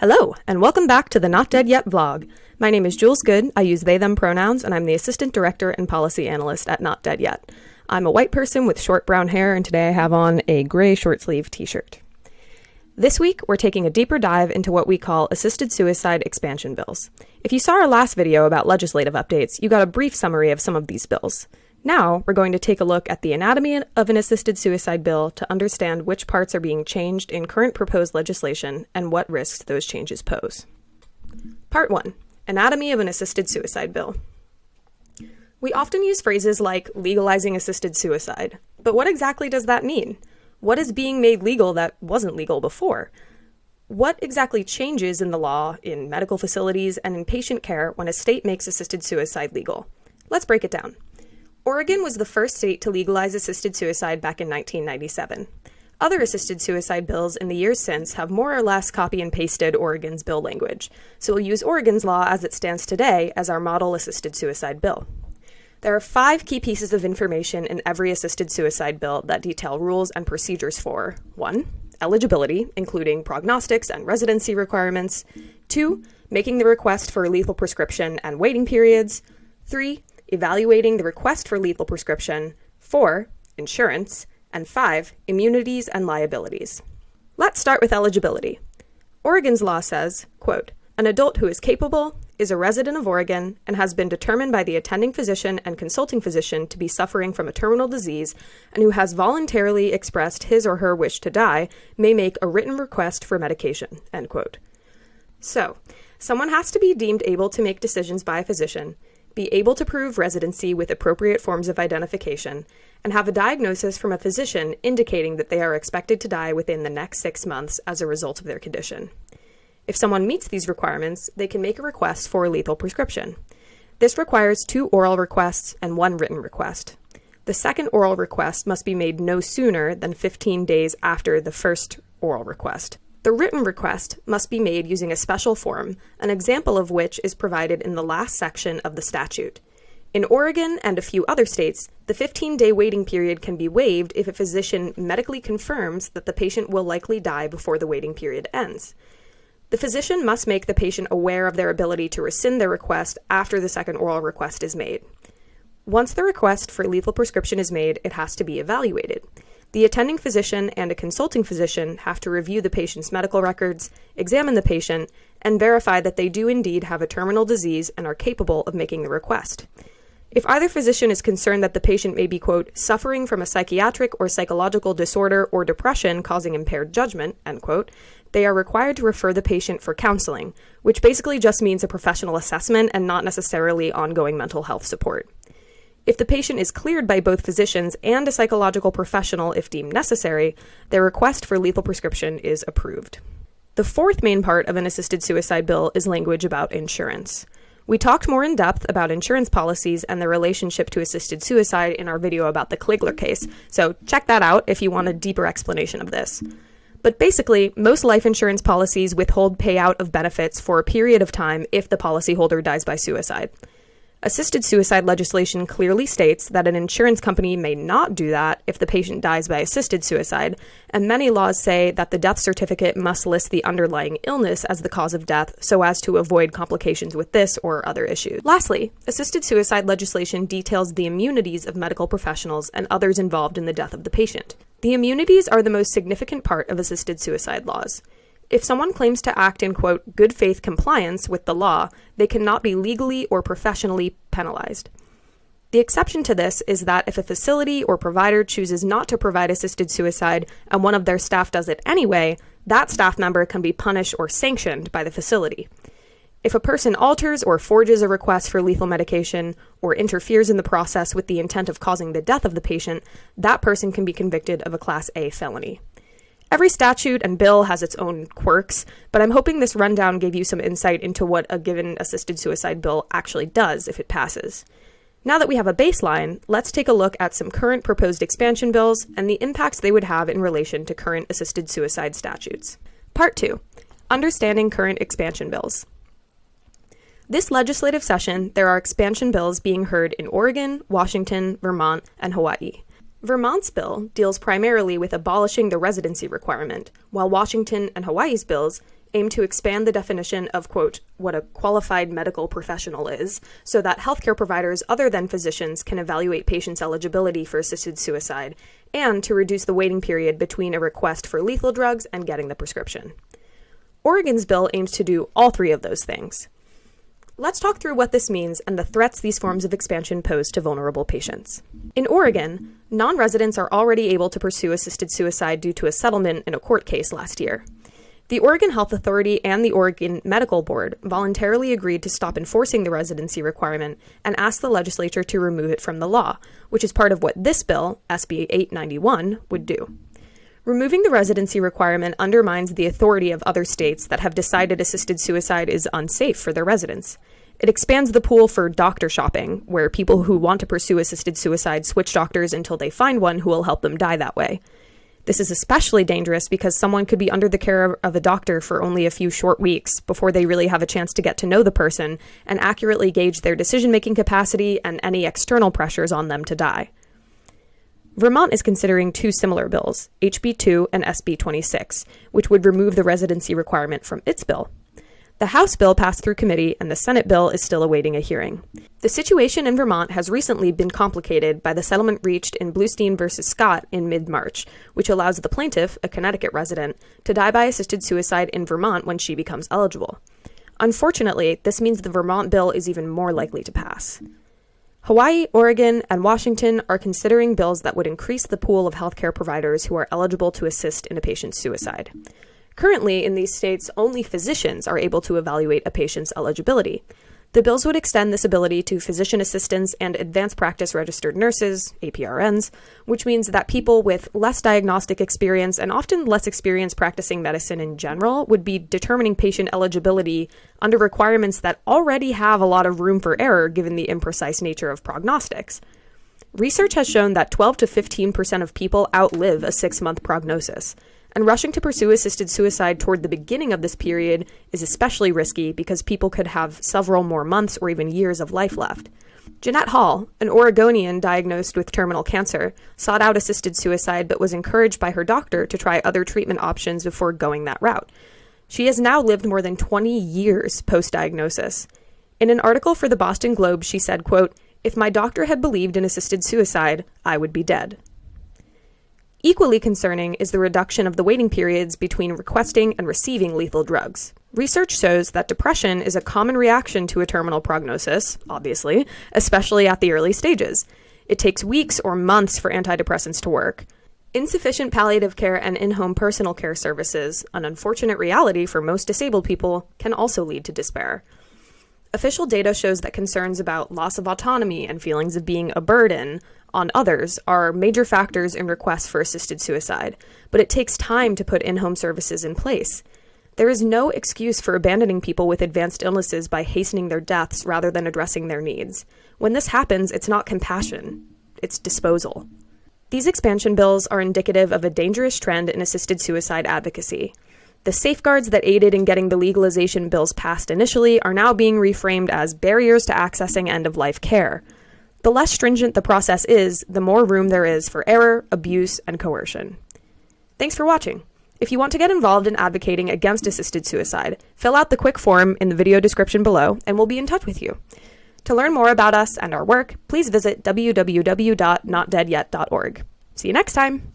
Hello, and welcome back to the Not Dead Yet vlog. My name is Jules Good, I use they them pronouns, and I'm the Assistant Director and Policy Analyst at Not Dead Yet. I'm a white person with short brown hair, and today I have on a gray short sleeve t shirt. This week, we're taking a deeper dive into what we call assisted suicide expansion bills. If you saw our last video about legislative updates, you got a brief summary of some of these bills. Now, we're going to take a look at the anatomy of an assisted suicide bill to understand which parts are being changed in current proposed legislation and what risks those changes pose. Part 1 Anatomy of an Assisted Suicide Bill. We often use phrases like legalizing assisted suicide, but what exactly does that mean? What is being made legal that wasn't legal before? What exactly changes in the law, in medical facilities, and in patient care when a state makes assisted suicide legal? Let's break it down. Oregon was the first state to legalize assisted suicide back in 1997. Other assisted suicide bills in the years since have more or less copy and pasted Oregon's bill language, so we'll use Oregon's law as it stands today as our model assisted suicide bill. There are five key pieces of information in every assisted suicide bill that detail rules and procedures for 1. Eligibility, including prognostics and residency requirements. 2. Making the request for a lethal prescription and waiting periods. 3 evaluating the request for lethal prescription, 4. Insurance, and 5. Immunities and liabilities. Let's start with eligibility. Oregon's law says, quote, an adult who is capable, is a resident of Oregon, and has been determined by the attending physician and consulting physician to be suffering from a terminal disease, and who has voluntarily expressed his or her wish to die, may make a written request for medication. End quote. So, someone has to be deemed able to make decisions by a physician, be able to prove residency with appropriate forms of identification, and have a diagnosis from a physician indicating that they are expected to die within the next six months as a result of their condition. If someone meets these requirements, they can make a request for a lethal prescription. This requires two oral requests and one written request. The second oral request must be made no sooner than 15 days after the first oral request. The written request must be made using a special form, an example of which is provided in the last section of the statute. In Oregon and a few other states, the 15 day waiting period can be waived if a physician medically confirms that the patient will likely die before the waiting period ends. The physician must make the patient aware of their ability to rescind their request after the second oral request is made. Once the request for lethal prescription is made, it has to be evaluated. The attending physician and a consulting physician have to review the patient's medical records, examine the patient, and verify that they do indeed have a terminal disease and are capable of making the request. If either physician is concerned that the patient may be, quote, suffering from a psychiatric or psychological disorder or depression causing impaired judgment, end quote, they are required to refer the patient for counseling, which basically just means a professional assessment and not necessarily ongoing mental health support. If the patient is cleared by both physicians and a psychological professional if deemed necessary, their request for lethal prescription is approved. The fourth main part of an assisted suicide bill is language about insurance. We talked more in depth about insurance policies and their relationship to assisted suicide in our video about the Kligler case, so check that out if you want a deeper explanation of this. But basically, most life insurance policies withhold payout of benefits for a period of time if the policyholder dies by suicide. Assisted suicide legislation clearly states that an insurance company may not do that if the patient dies by assisted suicide, and many laws say that the death certificate must list the underlying illness as the cause of death so as to avoid complications with this or other issues. Lastly, assisted suicide legislation details the immunities of medical professionals and others involved in the death of the patient. The immunities are the most significant part of assisted suicide laws. If someone claims to act in, quote, good faith compliance with the law, they cannot be legally or professionally penalized. The exception to this is that if a facility or provider chooses not to provide assisted suicide and one of their staff does it anyway, that staff member can be punished or sanctioned by the facility. If a person alters or forges a request for lethal medication or interferes in the process with the intent of causing the death of the patient, that person can be convicted of a Class A felony. Every statute and bill has its own quirks, but I'm hoping this rundown gave you some insight into what a given assisted suicide bill actually does if it passes. Now that we have a baseline, let's take a look at some current proposed expansion bills and the impacts they would have in relation to current assisted suicide statutes. Part 2 Understanding Current Expansion Bills. This legislative session, there are expansion bills being heard in Oregon, Washington, Vermont, and Hawaii. Vermont's bill deals primarily with abolishing the residency requirement, while Washington and Hawaii's bills aim to expand the definition of, quote, what a qualified medical professional is, so that healthcare providers other than physicians can evaluate patients' eligibility for assisted suicide, and to reduce the waiting period between a request for lethal drugs and getting the prescription. Oregon's bill aims to do all three of those things. Let's talk through what this means and the threats these forms of expansion pose to vulnerable patients. In Oregon, non residents are already able to pursue assisted suicide due to a settlement in a court case last year. The Oregon Health Authority and the Oregon Medical Board voluntarily agreed to stop enforcing the residency requirement and asked the legislature to remove it from the law, which is part of what this bill, SB 891, would do. Removing the residency requirement undermines the authority of other states that have decided assisted suicide is unsafe for their residents. It expands the pool for doctor shopping, where people who want to pursue assisted suicide switch doctors until they find one who will help them die that way. This is especially dangerous because someone could be under the care of a doctor for only a few short weeks before they really have a chance to get to know the person and accurately gauge their decision making capacity and any external pressures on them to die. Vermont is considering two similar bills, HB 2 and SB 26, which would remove the residency requirement from its bill. The House bill passed through committee, and the Senate bill is still awaiting a hearing. The situation in Vermont has recently been complicated by the settlement reached in Bluestein v. Scott in mid March, which allows the plaintiff, a Connecticut resident, to die by assisted suicide in Vermont when she becomes eligible. Unfortunately, this means the Vermont bill is even more likely to pass. Hawaii, Oregon, and Washington are considering bills that would increase the pool of healthcare providers who are eligible to assist in a patient's suicide. Currently, in these states, only physicians are able to evaluate a patient's eligibility. The bills would extend this ability to physician assistants and advanced practice registered nurses, APRNs, which means that people with less diagnostic experience and often less experience practicing medicine in general would be determining patient eligibility under requirements that already have a lot of room for error given the imprecise nature of prognostics. Research has shown that 12 to 15% of people outlive a six month prognosis and rushing to pursue assisted suicide toward the beginning of this period is especially risky because people could have several more months or even years of life left. Jeanette Hall, an Oregonian diagnosed with terminal cancer, sought out assisted suicide but was encouraged by her doctor to try other treatment options before going that route. She has now lived more than 20 years post diagnosis. In an article for the Boston Globe, she said, quote, If my doctor had believed in assisted suicide, I would be dead. Equally concerning is the reduction of the waiting periods between requesting and receiving lethal drugs. Research shows that depression is a common reaction to a terminal prognosis, obviously, especially at the early stages. It takes weeks or months for antidepressants to work. Insufficient palliative care and in home personal care services, an unfortunate reality for most disabled people, can also lead to despair. Official data shows that concerns about loss of autonomy and feelings of being a burden on others are major factors in requests for assisted suicide, but it takes time to put in home services in place. There is no excuse for abandoning people with advanced illnesses by hastening their deaths rather than addressing their needs. When this happens, it's not compassion, it's disposal. These expansion bills are indicative of a dangerous trend in assisted suicide advocacy. The safeguards that aided in getting the legalization bills passed initially are now being reframed as barriers to accessing end of life care. The less stringent the process is, the more room there is for error, abuse, and coercion. Thanks for watching. If you want to get involved in advocating against assisted suicide, fill out the quick form in the video description below and we'll be in touch with you. To learn more about us and our work, please visit www.notdeadyet.org. See you next time!